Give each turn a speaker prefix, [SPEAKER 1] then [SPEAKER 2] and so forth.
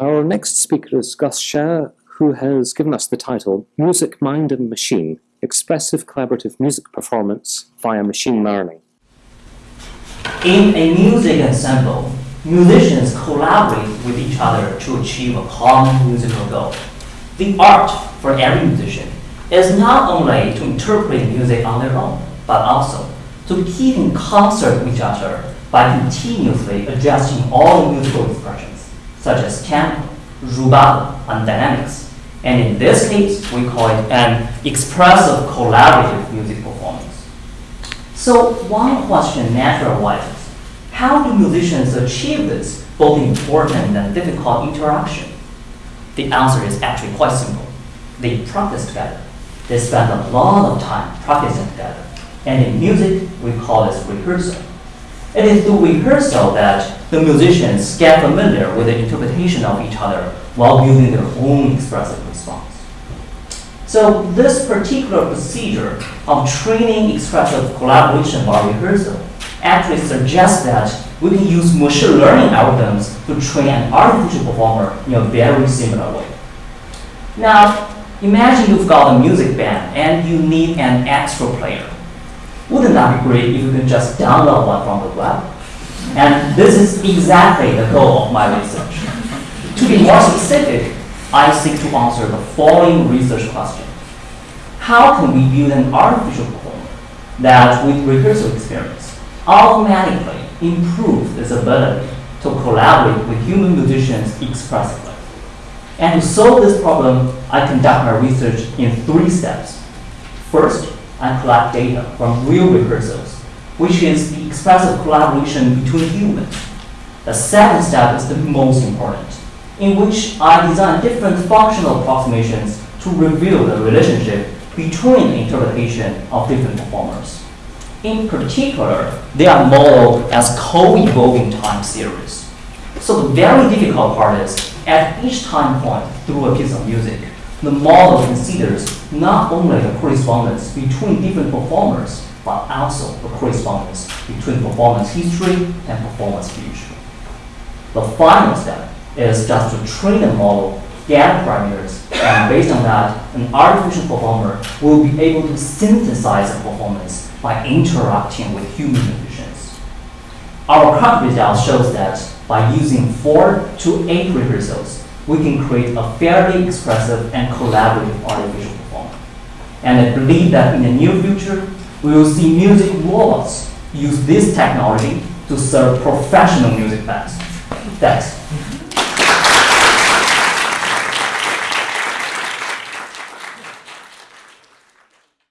[SPEAKER 1] Our next speaker is Gus Xia, who has given us the title Music, Mind and Machine Expressive Collaborative Music Performance via Machine Learning.
[SPEAKER 2] In a music ensemble, musicians collaborate with each other to achieve a common musical goal. The art for every musician is not only to interpret music on their own, but also to keep in concert with each other by continuously adjusting all musical expressions, such as tempo, rubato, and dynamics. And in this case, we call it an expressive collaborative music performance. So one question naturally arises, how do musicians achieve this both important and difficult interaction? The answer is actually quite simple. They practice together. They spend a lot of time practicing together. And in music, we call this rehearsal. It is through rehearsal that the musicians get familiar with the interpretation of each other while building their own expressive response. So this particular procedure of training expressive collaboration by rehearsal actually suggests that we can use machine learning algorithms to train an artificial performer in a very similar way. Now, imagine you've got a music band and you need an extra player. Wouldn't that be great if you can just download one from the web? And this is exactly the goal of my research. To be more specific, I seek to answer the following research question. How can we build an artificial performer that, with rehearsal experience, automatically improves its ability to collaborate with human musicians expressively? And to solve this problem, I conduct my research in three steps. First, I collect data from real rehearsals, which is the expressive collaboration between humans. The second step is the most important, in which I design different functional approximations to reveal the relationship between interpretation of different performers. In particular, they are modeled as co-evolving time series. So the very difficult part is, at each time point through a piece of music, the model considers not only the correspondence between different performers, but also the correspondence between performance history and performance future. The final step is just to train the model, get parameters, and based on that, an artificial performer will be able to synthesize a performance by interacting with human musicians. Our current results shows that by using four to eight rehearsals, we can create a fairly expressive and collaborative artificial performer. And I believe that in the near future, we will see music robots use this technology to serve professional music bands. Thanks.